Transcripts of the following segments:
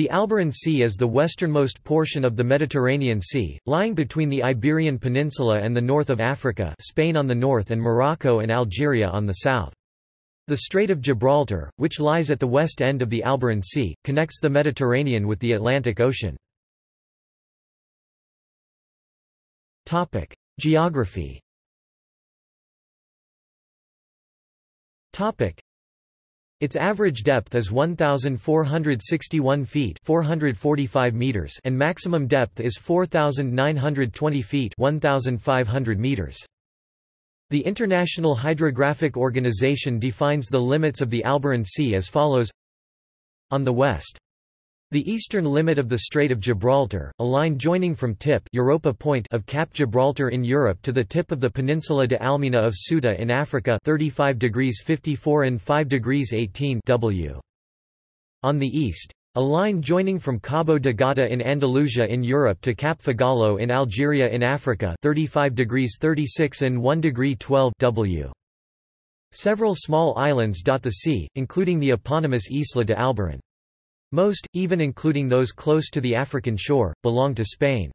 The Alboran Sea is the westernmost portion of the Mediterranean Sea, lying between the Iberian Peninsula and the north of Africa Spain on the north and Morocco and Algeria on the south. The Strait of Gibraltar, which lies at the west end of the Alboran Sea, connects the Mediterranean with the Atlantic Ocean. Geography its average depth is 1461 feet, 445 meters, and maximum depth is 4920 feet, 1500 meters. The International Hydrographic Organization defines the limits of the Alboran Sea as follows On the west the eastern limit of the Strait of Gibraltar, a line joining from tip Europa Point of Cap Gibraltar in Europe to the tip of the peninsula de Almina of Ceuta in Africa 35 degrees 54 and 5 degrees 18 W. On the east, a line joining from Cabo de Gata in Andalusia in Europe to Cap Fegalo in Algeria in Africa 35 degrees 36 and 1 degree 12 W. Several small islands dot the sea, including the eponymous Isla de Alboran. Most, even including those close to the African shore, belong to Spain.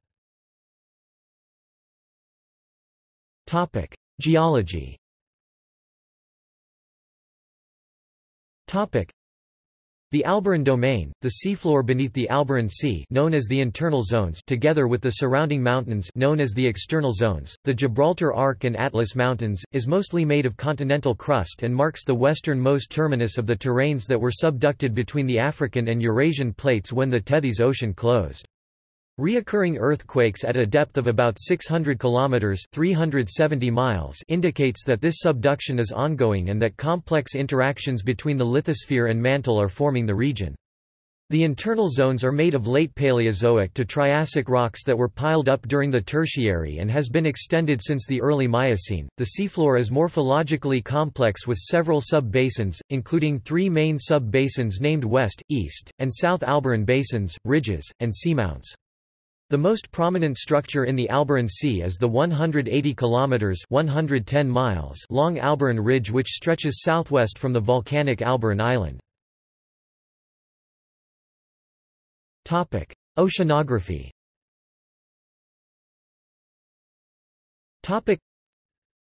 Topic: Geology the Alboran Domain, the seafloor beneath the Alboran Sea known as the internal zones together with the surrounding mountains known as the external zones, the Gibraltar Arc and Atlas Mountains, is mostly made of continental crust and marks the westernmost terminus of the terranes that were subducted between the African and Eurasian plates when the Tethys Ocean closed. Reoccurring earthquakes at a depth of about 600 kilometers (370 miles) indicates that this subduction is ongoing and that complex interactions between the lithosphere and mantle are forming the region. The internal zones are made of late Paleozoic to Triassic rocks that were piled up during the Tertiary and has been extended since the early Miocene. The seafloor is morphologically complex with several sub-basins, including three main sub-basins named West, East, and South Alboran basins, ridges, and seamounts. The most prominent structure in the Alboran Sea is the 180 kilometers (110 miles) long Alboran Ridge which stretches southwest from the volcanic Alboran Island. Topic: Oceanography. Topic: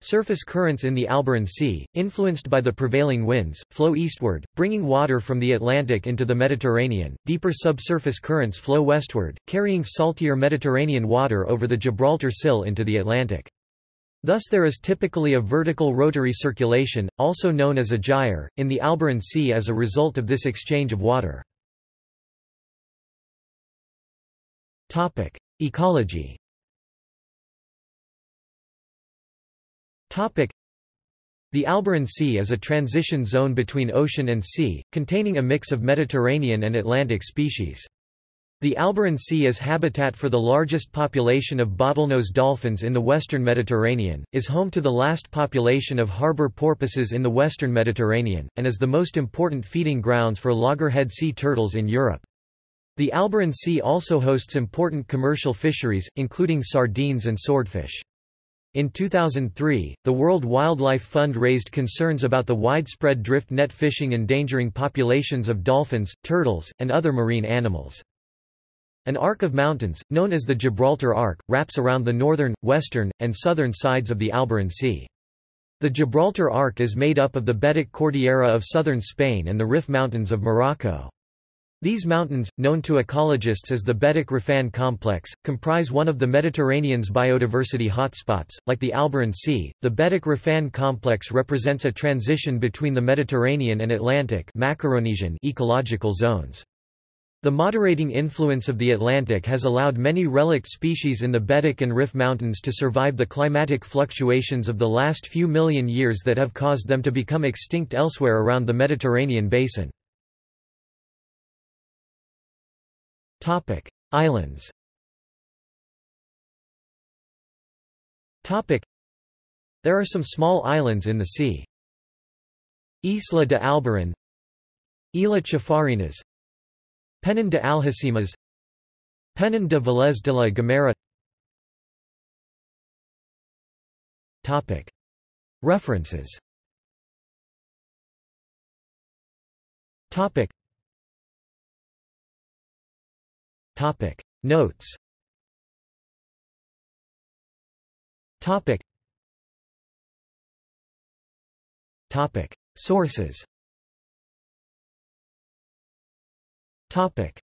Surface currents in the Alboran Sea, influenced by the prevailing winds, flow eastward, bringing water from the Atlantic into the Mediterranean. Deeper subsurface currents flow westward, carrying saltier Mediterranean water over the Gibraltar Sill into the Atlantic. Thus there is typically a vertical rotary circulation, also known as a gyre, in the Alboran Sea as a result of this exchange of water. Ecology The Alboran Sea is a transition zone between ocean and sea, containing a mix of Mediterranean and Atlantic species. The Alboran Sea is habitat for the largest population of bottlenose dolphins in the western Mediterranean, is home to the last population of harbor porpoises in the western Mediterranean, and is the most important feeding grounds for loggerhead sea turtles in Europe. The Alboran Sea also hosts important commercial fisheries, including sardines and swordfish. In 2003, the World Wildlife Fund raised concerns about the widespread drift net fishing endangering populations of dolphins, turtles, and other marine animals. An arc of mountains, known as the Gibraltar Arc, wraps around the northern, western, and southern sides of the Alboran Sea. The Gibraltar Arc is made up of the Betic Cordillera of southern Spain and the Rif Mountains of Morocco. These mountains, known to ecologists as the Betic Rifan complex, comprise one of the Mediterranean's biodiversity hotspots. Like the Alboran Sea, the Betic Rifan complex represents a transition between the Mediterranean and Atlantic Macaronesian ecological zones. The moderating influence of the Atlantic has allowed many relict species in the Betic and Rif Mountains to survive the climatic fluctuations of the last few million years that have caused them to become extinct elsewhere around the Mediterranean basin. Topic: Islands. Topic: There are some small islands in the sea. Isla de Alboran, Isla Chafarinas, Peñón de Algeciras, Peñón de Vélez de la Gomera. Topic: References. Topic: Topic. Notes. Topic. Topic. Sources. Topic